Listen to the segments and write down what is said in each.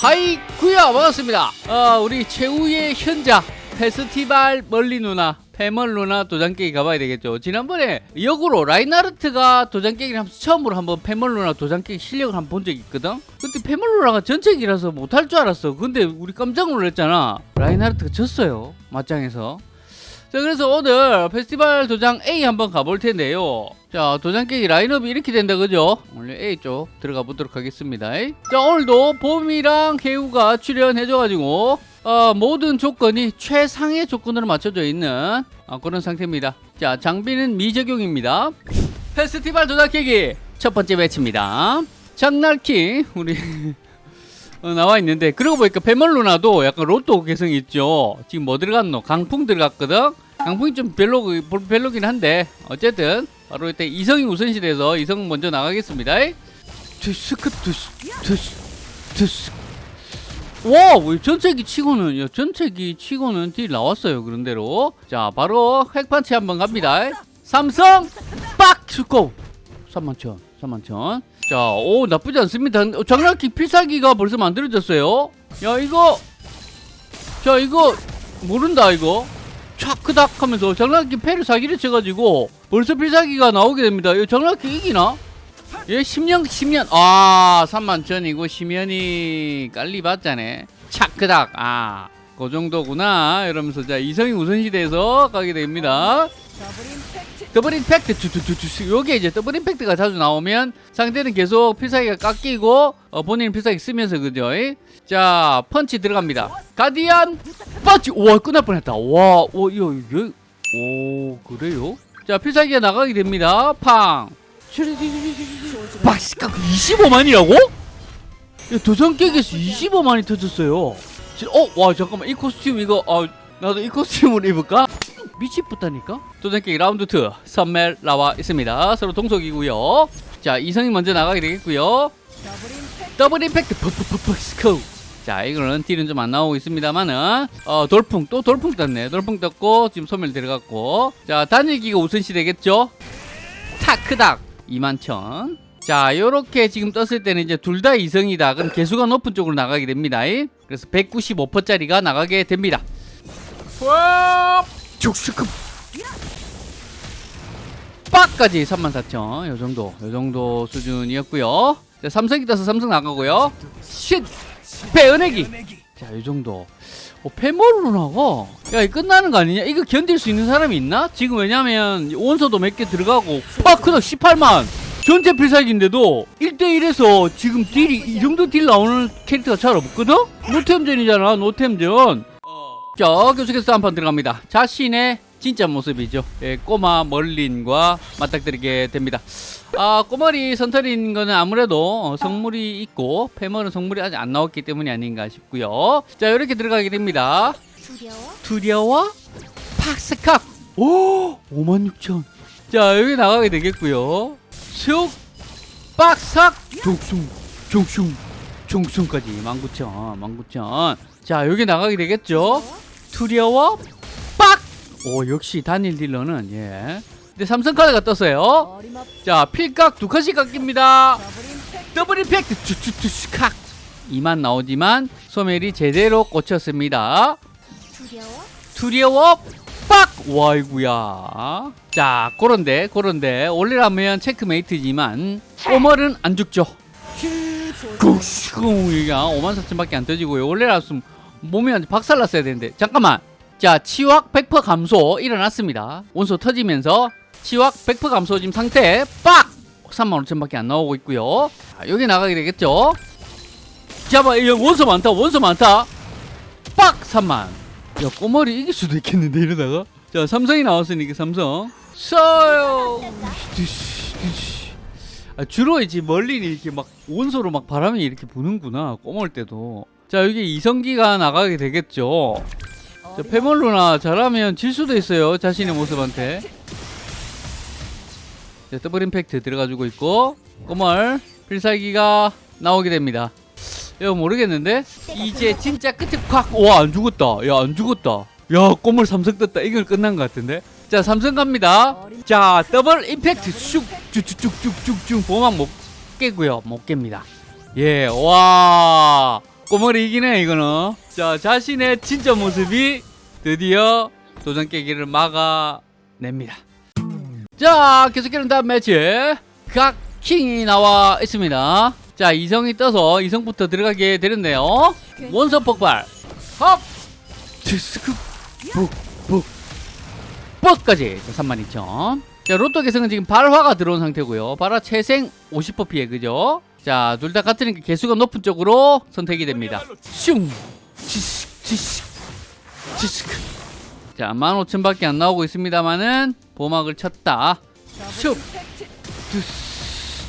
하이구야 반갑습니다. 어, 우리 최후의 현자 페스티벌 멀린 누나 페멀 누나 도장깨기 가봐야 되겠죠. 지난번에 역으로 라인하르트가 도장깨기를 하면서 처음으로 한번 페멀 누나 도장깨기 실력을 한 번 본 적이 있거든? 그때 페멀 누나가 전체기라서 못할 줄 알았어. 근데 우리 깜짝 놀랐잖아. 라인하르트가 졌어요 맞짱에서. 자 그래서 오늘 페스티벌 도장 A 한번 가볼 텐데요 자 도장 깨기 라인업이 이렇게 된다 그죠? 오늘 A 쪽 들어가 보도록 하겠습니다. 자 오늘도 봄이랑 해우가 출연해줘 가지고 어, 모든 조건이 최상의 조건으로 맞춰져 있는 어, 그런 상태입니다. 자 장비는 미적용입니다. 페스티벌 도장 깨기 첫 번째 배치입니다. 장날킹 우리 어, 나와 있는데 그러고 보니까 페멀루나도 약간 로또 개성이 있죠? 지금 뭐 들어갔노? 강풍 들어갔거든? 강풍이 좀 별로 별로긴 한데 어쨌든 바로 이때 이성이 우선시돼서 이성 먼저 나가겠습니다 투스크 투스 투스 투스 와, 왜 전체기 치고는 야, 전체기 치고는 딜 나왔어요. 그런대로. 자, 바로 핵판치 한번 갑니다. 삼성 빡 슈고 3만천, 3만천. 자, 오 나쁘지 않습니다. 어, 장난기 필살기가 벌써 만들어졌어요. 야, 이거 자, 이거 모른다 이거. 촥 크닥 하면서 장난기 패를 사기를 쳐가지고 벌써 필살기가 나오게 됩니다. 이 장난기 이기나? 예, 10년, 10년. 아, 3만 전이고, 10년이 깔리 받자네. 차크닥. 아, 그 정도구나. 이러면서, 자, 이성이 우선시대에서 가게 됩니다. 더블 임팩트. 투투투투. 요게 이제 더블 임팩트가 자주 나오면 상대는 계속 필살기가 깎이고, 어, 본인 필살기 쓰면서, 그죠? 자, 펀치 들어갑니다. 가디안 펀치. 와, 끝날 뻔했다. 와, 오, 이거, 이거, 오, 그래요? 자, 필살기가 나가게 됩니다. 팡. 박스가 25만이라고? 도장 깨기에서 25만이 터졌어요. 어, 와 잠깐만 이 costume 이거 어, 나도 이 costume으로 입을까? 미치겠다니까? 도장 깨기 라운드 2 선멜 나와 있습니다. 서로 동석이고요. 자 이성이 먼저 나가게 되겠고요. 더블 임팩트 퍼퍼퍼퍼 스코. 자 이거는 딜은 좀 안 나오고 있습니다만은 어 돌풍 또 돌풍 떴네. 돌풍 떴고 지금 소멸 들어갔고. 자 단일기가 우선시 되겠죠? 타크닥 2만천. 자 요렇게 지금 떴을 때는 이제 둘 다 이성이다. 그럼 개수가 높은 쪽으로 나가게 됩니다. 그래서 195%짜리가 나가게 됩니다. 죽스급. 빡까지 34,000 요정도 요정도 수준이었고요. 자, 삼성이 떠서 삼성 나가고요. 쉿 배은혜기 자 요정도. 어, 페모로 나가? 야 이거 끝나는 거 아니냐? 이거 견딜 수 있는 사람이 있나? 지금 왜냐면 원소도 몇 개 들어가고. 파크도 18만. 전체 필살기인데도 1대1에서 지금 딜이 이 정도 딜 나오는 캐릭터가 잘 없거든? 노템전이잖아 노템전. 자 계속해서 한 판 들어갑니다. 자신의 진짜 모습이죠. 예, 꼬마 멀린과 맞닥뜨리게 됩니다. 아 꼬머리 선털인 거는 아무래도 성물이 있고 페멀은 성물이 아직 안 나왔기 때문이 아닌가 싶고요. 자 이렇게 들어가게 됩니다. 두려워? 팍스칵 오 56,000. 자 여기 나가게 되겠고요. 슉 빡삭 종숭 종숭 종숭까지. 19,000 19,000. 자 여기 나가게 되겠죠? 두려워? 빡! 오 역시 단일 딜러는 예. 근데 삼성 카드가 떴어요. 자 필각 두 칸씩 깎입니다. 더블 임팩트. 투투투스칵 2만 나오지만 소멸이 제대로 꽂혔습니다. 두려워? 빡! 와이구야. 자 그런데 그런데 원래라면 체크메이트지만 꼬멀은 안 죽죠. 꾹 얘가 5만 4천밖에 안 떠지고요. 원래라면 몸이 박살났어야 되는데. 잠깐만 자 치확 100% 감소 일어났습니다. 원소 터지면서 치확 100% 감소 지금 상태 빡! 35,000밖에 안 나오고 있고요. 자, 여기 나가게 되겠죠? 잡아 원소 많다 원소 많다. 빡! 3만. 야 꼬멀이 이길 수도 있겠는데 이러다가? 자 삼성이 나왔으니까 삼성. 써요! 아, 주로 이제 멀린이 이렇게 막 원소로 막 바람이 이렇게 부는구나 꼬멀 때도. 자 여기 이성기가 나가게 되겠죠? 자, 페멀 누나 잘하면 질 수도 있어요 자신의 모습한테. 자, 더블 임팩트 들어가지고 있고 꼬멀 필살기가 나오게 됩니다. 이거 모르겠는데? 이제 진짜 끝에 콱 와 안 죽었다. 야 안 죽었다. 야 꼬물 삼성 떴다. 이걸 끝난 것 같은데? 자 삼성 갑니다. 자 더블 임팩트 쑥쭉쭉쭉쭉쭉 보막 못 깨고요. 못 깹니다. 예와 꼬머리 이기네 이거는. 자 자신의 진짜 모습이 드디어 도전 깨기를 막아냅니다. 자 계속해서 다음 매치. 각킹이 나와 있습니다. 자 이성이 떠서 이성부터 들어가게 되는데요. 원석 폭발. 헙 디스크! 북북 뻑까지. 32,000 자 로또 개성은 지금 발화가 들어온 상태고요. 발화 채생 50% 피해 그죠? 자 둘 다 같으니까 개수가 높은 쪽으로 선택이 됩니다. 슝! 지식 지식 지식. 자 15,000밖에 안 나오고 있습니다만은 보막을 쳤다. 슉.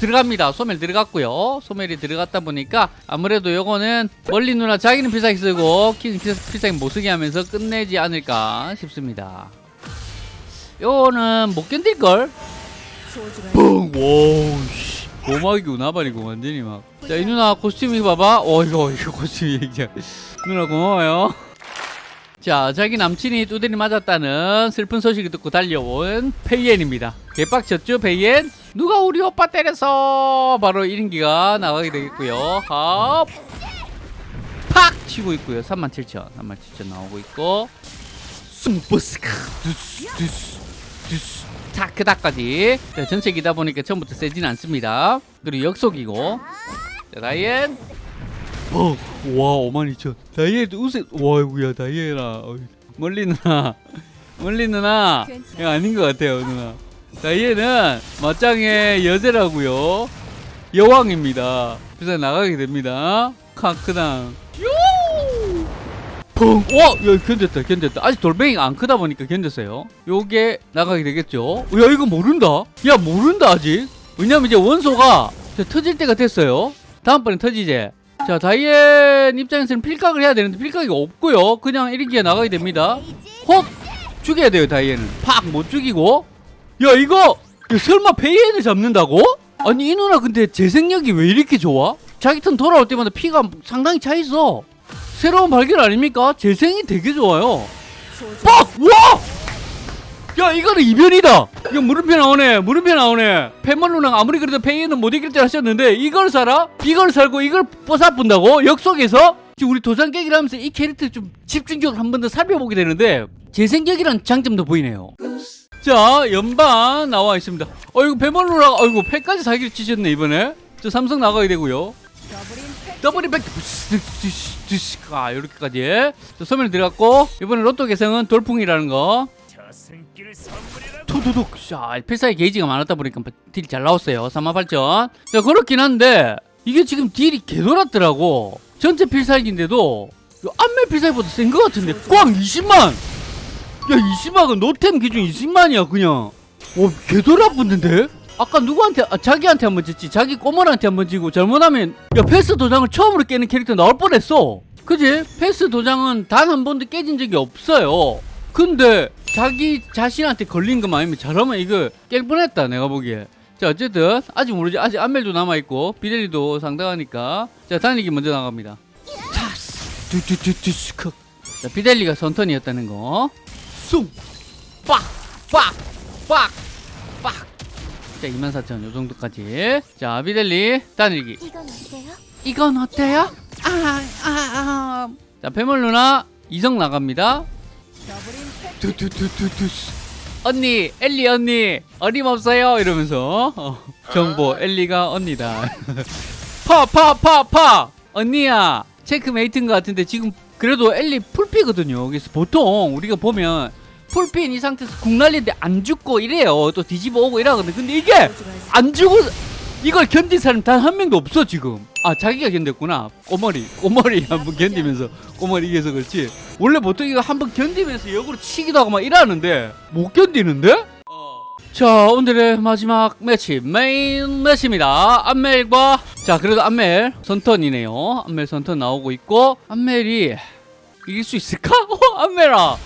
들어갑니다. 소멸 들어갔고요. 소멸이 들어갔다 보니까 아무래도 요거는 멀린 누나 자기는 필살기 쓰고 킹 필살기 못 쓰게 하면서 끝내지 않을까 싶습니다 요거는 못 견딜걸? 뻥! 와우 씨. 보막이고 나발이고 완전히 막 자 이 누나 costume 이거 봐봐. 어 이거 이거 costume 얘기야. 누나 고마워요. 자 자기 남친이 두드리 맞았다는 슬픈 소식을 듣고 달려온 페이엔입니다. 개빡쳤죠 페이엔? 누가 우리 오빠 때렸어 바로 1인기가 나가게 되겠고요. 합! 팍! 치고 있고요. 37,000 37,000 나오고 있고. 숨버스카. 두스 두스 두스 자 그다까지. 자, 전체기다 보니까 처음부터 세진 않습니다. 그리고 역속이고. 자 다이앤. 어, 와 52,000 다이앤 우세 와 이구야 다이앤아. 멀린 누나 멀린 누나. 이거 아닌 것 같아요 누나. 다이앤은 맞짱의 여제라고요. 여왕입니다. 그래서 나가게 됩니다. 카크당 펑! 와! 야, 견뎠다, 견뎠다. 아직 돌멩이가 안 크다 보니까 견뎠어요. 요게 나가게 되겠죠? 야, 이거 모른다? 야, 모른다, 아직? 왜냐면 이제 원소가 터질 때가 됐어요. 다음번에 터지지? 자, 다이앤 입장에서는 필각을 해야 되는데 필각이 없고요. 그냥 1인기에 나가게 됩니다. 헉! 죽여야 돼요, 다이앤은. 팍! 못 죽이고. 야, 이거! 야, 설마 다이앤을 잡는다고? 아니, 이 누나 근데 재생력이 왜 이렇게 좋아? 자기 턴 돌아올 때마다 피가 상당히 차 있어. 새로운 발견 아닙니까? 재생이 되게 좋아요. 빡! 와! 야 이거는 이변이다. 이거 물음표 나오네. 물음표 나오네. 페멀 누나 아무리 그래도 페이는 못 이길 줄 하셨는데 이걸 사라? 이걸 살고 이걸 뽀사뿐다고? 역속에서? 지금 우리 도장 깨기를 하면서 이 캐릭터 좀 집중적으로 한 번 더 살펴보게 되는데 재생력이라는 장점도 보이네요. 자 연반 나와 있습니다. 어 이거 페멀 누나 어이구 패까지 사기를 치셨네 이번에. 저 삼성 나가야 되고요. 더블 임팩트. 아 이렇게까지. 자, 소멸 들어갔고 이번에 로또 개성은 돌풍이라는 거. 투두둑. 자 필살기 게이지가 많았다 보니까 딜이 잘 나왔어요. 38,000 자 그렇긴 한데 이게 지금 딜이 개돌았더라고. 전체 필살기인데도 안멜 필살기보다 센 것 같은데 꽝 20만. 야 20만은 노템 기준 20만이야 그냥. 오 개돌아 붙는데 아까 누구한테 아, 자기한테 한번 졌지. 자기 꼬멀한테 한 번 지고 잘못하면 야 패스 도장을 처음으로 깨는 캐릭터 나올 뻔했어. 그지? 패스 도장은 단 한 번도 깨진 적이 없어요. 근데 자기 자신한테 걸린 것만 아니면 잘하면 이거 깰 뻔했다 내가 보기에. 자 어쨌든 아직 모르지. 아직 안멜도 남아있고 비델리도 상당하니까. 자 달리기 먼저 나갑니다. 자 비델리가 선턴이었다는 거숭빡빡빡 빡자24,000 요정도까지 자 비델리 달리기 이건 어때요? 이건 어때요? 아, 아, 아. 자, 패물 누나 이성 나갑니다. 두두두두두. 언니, 엘리 언니, 어림없어요. 이러면서 어, 정보, 엘리가 언니다. 파, 파, 파, 파. 언니야, 체크메이트인 것 같은데 지금 그래도 엘리 풀피거든요. 그래서 보통 우리가 보면 풀피인 이 상태에서 궁 날리는데 안 죽고 이래요. 또 뒤집어 오고 이러거든. 근데 이게 안 죽고 이걸 견딘 사람 단 한 명도 없어 지금 아 자기가 견뎠구나 꼬머리 꼬머리 한 번 견디면서 꼬머리 이겨서 그렇지 원래 보통 이거 한 번 견디면서 역으로 치기도 하고 막 이러는데 못 견디는데? 자 오늘의 마지막 매치 메인 매치입니다 안멜과 자 그래도 안멜 선턴이네요 안멜 선턴 나오고 있고 안멜이 이길 수 있을까? 어 안멜아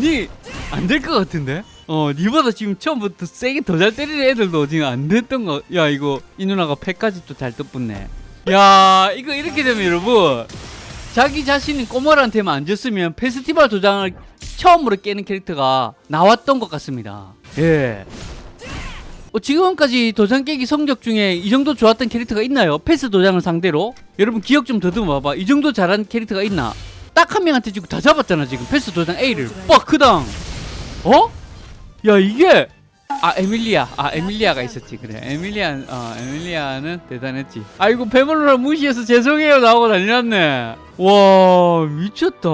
니 안 될 것 같은데? 어, 니보다 지금 처음부터 세게 더 잘 때리는 애들도 지금 안 됐던 거. 야, 이거 이 누나가 패까지 또잘 떴붙네. 야, 이거 이렇게 되면 여러분 자기 자신이 꼬멀한테만 안 줬으면 페스티벌 도장을 처음으로 깨는 캐릭터가 나왔던 것 같습니다. 예. 뭐 지금까지 도장 깨기 성적 중에 이 정도 좋았던 캐릭터가 있나요? 패스 도장을 상대로? 여러분 기억 좀 더듬어 봐봐. 이 정도 잘한 캐릭터가 있나? 딱 한 명한테 지금 다 잡았잖아 지금. 패스 도장 A를. 빡 크당 어? 야 이게. 아 에밀리아. 아 에밀리아가 있었지. 그래. 에밀리아 어 에밀리아는 대단했지. 아이고 배멀루나 무시해서 죄송해요. 나오고 난리 났네. 와 미쳤다